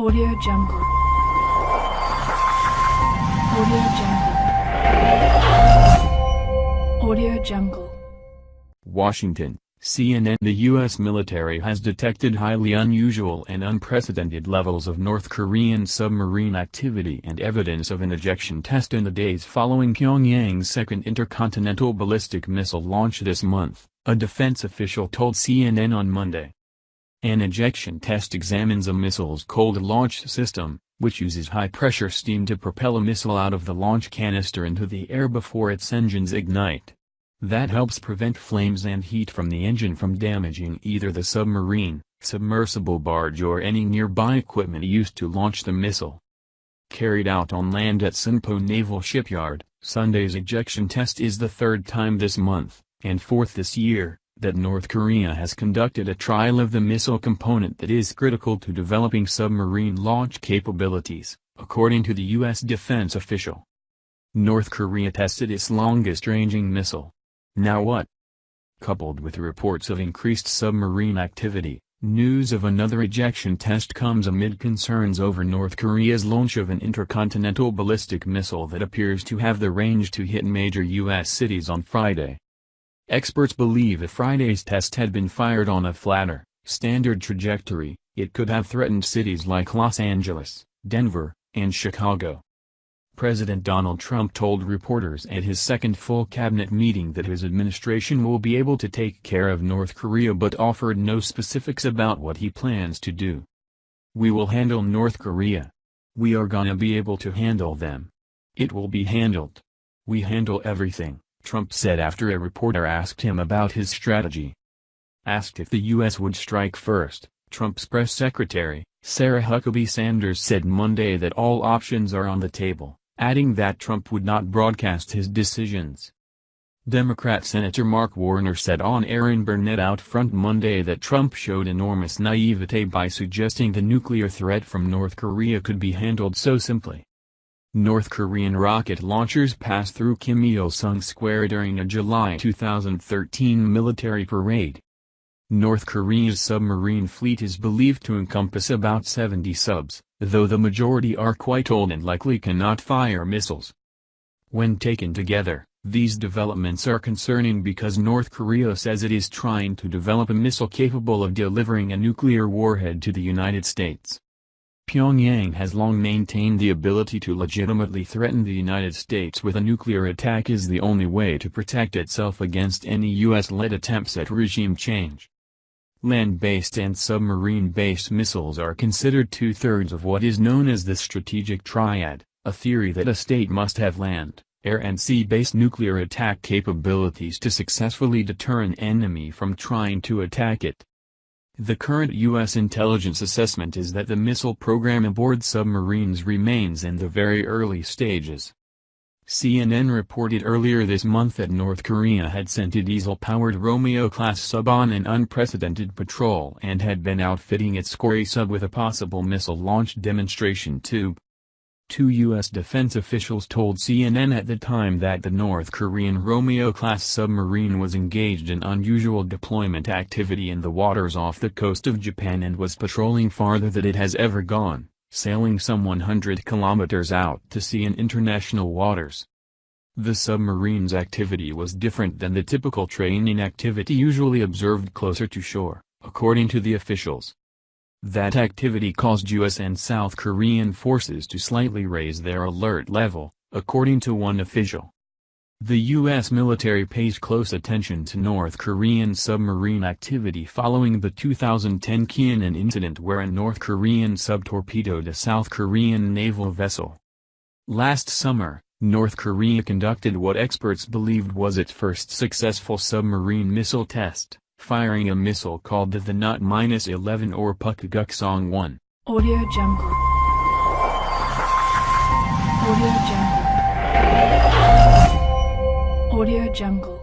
Audio Jungle. Audio Jungle. Audio Jungle. Washington, CNN The U.S. military has detected highly unusual and unprecedented levels of North Korean submarine activity and evidence of an ejection test in the days following Pyongyang's second intercontinental ballistic missile launch this month, a defense official told CNN on Monday. An ejection test examines a missile's cold launch system, which uses high-pressure steam to propel a missile out of the launch canister into the air before its engines ignite. That helps prevent flames and heat from the engine from damaging either the submarine, submersible barge or any nearby equipment used to launch the missile. Carried out on land at Sinpo Naval Shipyard, Sunday's ejection test is the third time this month, and fourth this year, that North Korea has conducted a trial of the missile component that is critical to developing submarine launch capabilities, according to the U.S. defense official. North Korea tested its longest-ranging missile. Now what? Coupled with reports of increased submarine activity, news of another ejection test comes amid concerns over North Korea's launch of an intercontinental ballistic missile that appears to have the range to hit major U.S. cities on Friday. Experts believe if Friday's test had been fired on a flatter, standard trajectory, it could have threatened cities like Los Angeles, Denver, and Chicago. President Donald Trump told reporters at his second full cabinet meeting that his administration will be able to take care of North Korea but offered no specifics about what he plans to do. We will handle North Korea. We are gonna be able to handle them. It will be handled. We handle everything. Trump said after a reporter asked him about his strategy. Asked if the U.S. would strike first, Trump's press secretary, Sarah Huckabee Sanders said Monday that all options are on the table, adding that Trump would not broadcast his decisions. Democrat Senator Mark Warner said on Erin Burnett out front Monday that Trump showed enormous naivete by suggesting the nuclear threat from North Korea could be handled so simply. North Korean rocket launchers passed through Kim Il-sung Square during a July 2013 military parade. North Korea's submarine fleet is believed to encompass about 70 subs, though the majority are quite old and likely cannot fire missiles. When taken together, these developments are concerning because North Korea says it is trying to develop a missile capable of delivering a nuclear warhead to the United States. Pyongyang has long maintained the ability to legitimately threaten the United States with a nuclear attack is the only way to protect itself against any U.S.-led attempts at regime change. Land-based and submarine-based missiles are considered two-thirds of what is known as the strategic triad, a theory that a state must have land, air and sea-based nuclear attack capabilities to successfully deter an enemy from trying to attack it. The current U.S. intelligence assessment is that the missile program aboard submarines remains in the very early stages. CNN reported earlier this month that North Korea had sent a diesel-powered Romeo-class sub on an unprecedented patrol and had been outfitting its Skorry sub with a possible missile launch demonstration tube. Two U.S. defense officials told CNN at the time that the North Korean Romeo-class submarine was engaged in unusual deployment activity in the waters off the coast of Japan and was patrolling farther than it has ever gone, sailing some 100 kilometers out to sea in international waters. The submarine's activity was different than the typical training activity usually observed closer to shore, according to the officials. That activity caused U.S. and South Korean forces to slightly raise their alert level, according to one official. The U.S. military pays close attention to North Korean submarine activity following the 2010 Cheonan incident where a North Korean sub torpedoed a South Korean naval vessel. Last summer, North Korea conducted what experts believed was its first successful submarine missile test firing a missile called the the KN-11 or Pukguksong 1. Audio Jungle. Audio Jungle. Audio Jungle.